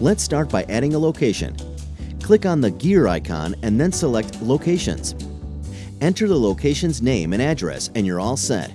Let's start by adding a location. Click on the gear icon and then select Locations. Enter the location's name and address and you're all set.